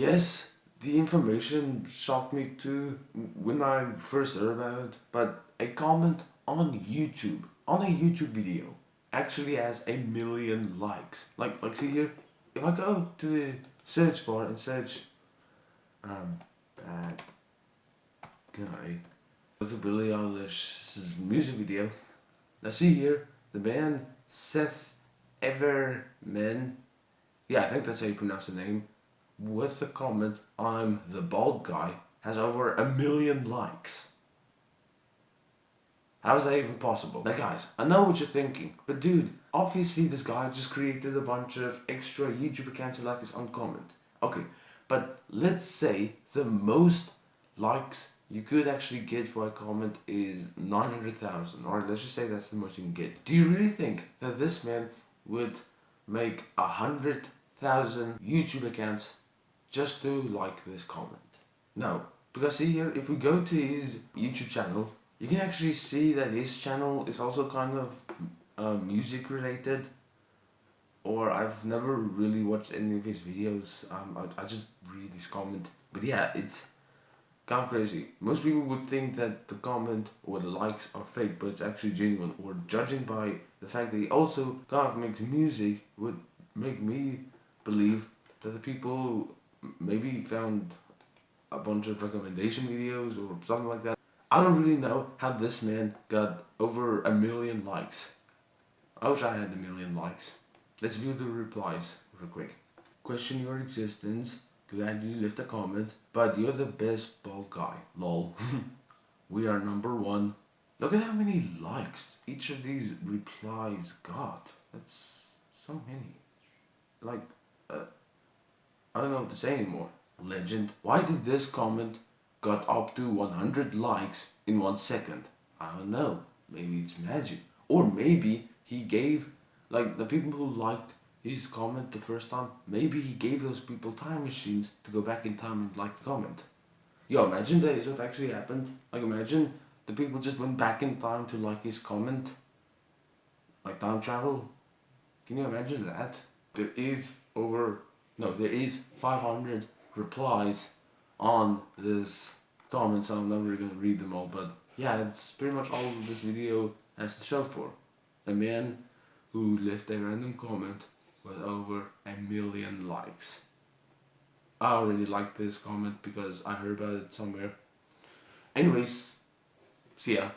Yes, the information shocked me too when I first heard about it, but a comment on YouTube, on a YouTube video, actually has a million likes. Like, like see here, if I go to the search bar and search um, bad guy, go to Billie Eilish's music video, now see here, the band Seth Everman, yeah I think that's how you pronounce the name, with the comment, I'm the bald guy, has over a million likes. How is that even possible? Now guys, I know what you're thinking, but dude, obviously this guy just created a bunch of extra YouTube accounts to like his own comment. Okay, but let's say the most likes you could actually get for a comment is 900,000 or let's just say that's the most you can get. Do you really think that this man would make a hundred thousand YouTube accounts just to like this comment. No, because see here, if we go to his YouTube channel, you can actually see that his channel is also kind of uh, music related. Or I've never really watched any of his videos. Um, I, I just read his comment. But yeah, it's kind of crazy. Most people would think that the comment or the likes are fake, but it's actually genuine. Or judging by the fact that he also kind of makes music would make me believe that the people maybe found a bunch of recommendation videos or something like that. I don't really know how this man got over a million likes. I wish I had a million likes. Let's view the replies real quick. Question your existence. Glad you left a comment. But you're the best bald guy. Lol. we are number one. Look at how many likes each of these replies got. That's so many. Like, uh, I don't know what to say anymore. Legend. Why did this comment got up to 100 likes in one second? I don't know. Maybe it's magic. Or maybe he gave, like the people who liked his comment the first time, maybe he gave those people time machines to go back in time and like the comment. Yo, imagine that is what actually happened. Like imagine the people just went back in time to like his comment. Like time travel. Can you imagine that? There is over no, there is 500 replies on this comment, so I'm never to read them all, but yeah, that's pretty much all this video has to show for. A man who left a random comment with over a million likes. I already liked this comment because I heard about it somewhere. Anyways, see ya.